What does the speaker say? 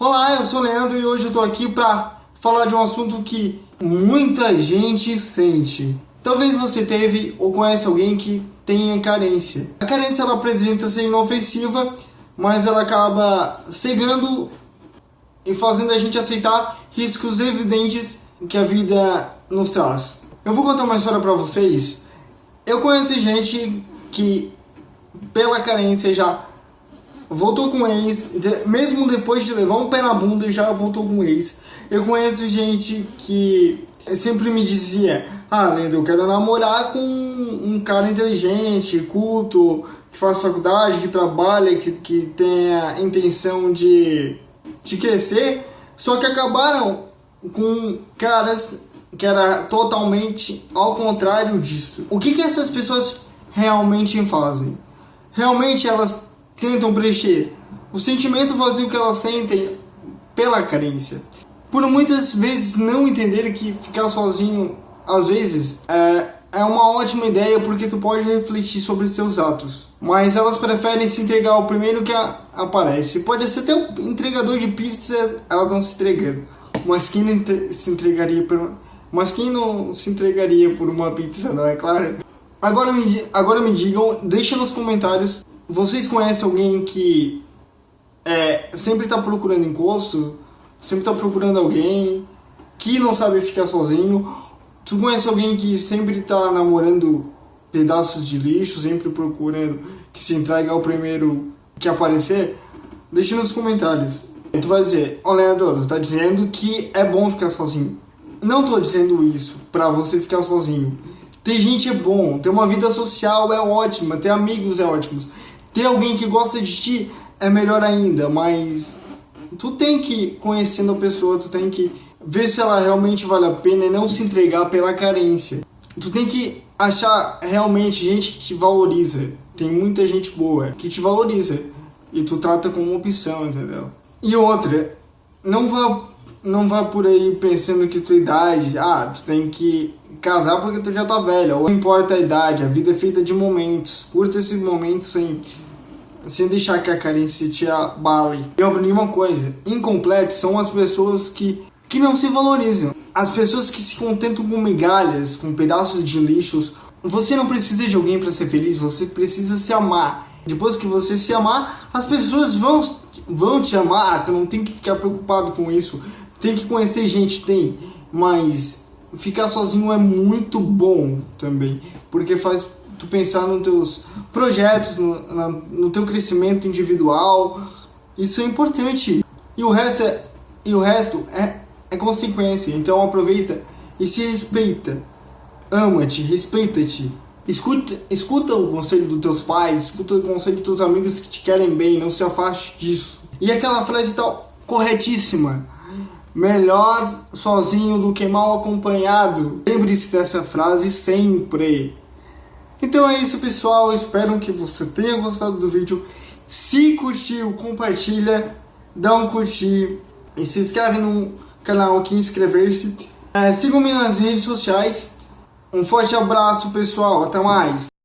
Olá, eu sou o Leandro e hoje eu tô aqui pra falar de um assunto que muita gente sente. Talvez você teve ou conhece alguém que tenha carência. A carência ela apresenta ser inofensiva, mas ela acaba cegando e fazendo a gente aceitar riscos evidentes que a vida nos traz. Eu vou contar uma história pra vocês. Eu conheço gente que pela carência já voltou com ex, mesmo depois de levar um pé na bunda, já voltou com ex. Eu conheço gente que sempre me dizia, ah, Leandro, eu quero namorar com um cara inteligente, culto, que faz faculdade, que trabalha, que, que tem a intenção de, de crescer, só que acabaram com caras que era totalmente ao contrário disso. O que, que essas pessoas realmente fazem? Realmente elas tentam preencher o sentimento vazio que elas sentem pela carência. Por muitas vezes não entender que ficar sozinho, às vezes, é, é uma ótima ideia porque tu pode refletir sobre seus atos. Mas elas preferem se entregar ao primeiro que a, aparece. Pode ser até o entregador de pizza, elas estão se entregando. Mas quem não se entregaria por, mas quem não se entregaria por uma pizza, não é claro? Agora me, agora me digam, deixa nos comentários vocês conhecem alguém que é, sempre está procurando encosto? Sempre está procurando alguém que não sabe ficar sozinho? Tu conhece alguém que sempre está namorando pedaços de lixo, sempre procurando que se entregue ao primeiro que aparecer? Deixa nos comentários. Tu vai dizer, ó oh, Leandro, tu tá dizendo que é bom ficar sozinho. Não tô dizendo isso pra você ficar sozinho. Ter gente é bom, ter uma vida social é ótima, ter amigos é ótimo. Ter alguém que gosta de ti é melhor ainda, mas tu tem que, conhecendo a pessoa, tu tem que ver se ela realmente vale a pena e não se entregar pela carência. Tu tem que achar realmente gente que te valoriza. Tem muita gente boa que te valoriza e tu trata como opção, entendeu? E outra, não vá, não vá por aí pensando que tua idade, ah, tu tem que casar porque tu já tá velha, ou não importa a idade, a vida é feita de momentos. Curta esses momentos sem, sem deixar que a carência te abale. E aprendi uma coisa, incompletos são as pessoas que, que não se valorizam. As pessoas que se contentam com migalhas, com pedaços de lixos. Você não precisa de alguém para ser feliz, você precisa se amar. Depois que você se amar, as pessoas vão, vão te amar, tu não tem que ficar preocupado com isso. Tem que conhecer gente, tem, mas ficar sozinho é muito bom também, porque faz tu pensar nos teus projetos, no, na, no teu crescimento individual, isso é importante. E o resto é, e o resto é, é consequência, então aproveita e se respeita. Ama-te, respeita-te. Escuta, escuta o conselho dos teus pais, escuta o conselho dos teus amigos que te querem bem, não se afaste disso. E aquela frase tal, corretíssima Melhor sozinho do que mal acompanhado. Lembre-se dessa frase sempre. Então é isso pessoal, espero que você tenha gostado do vídeo. Se curtiu, compartilha, dá um curtir e se inscreve no canal aqui, inscrever-se. É, Sigam-me nas redes sociais. Um forte abraço pessoal, até mais!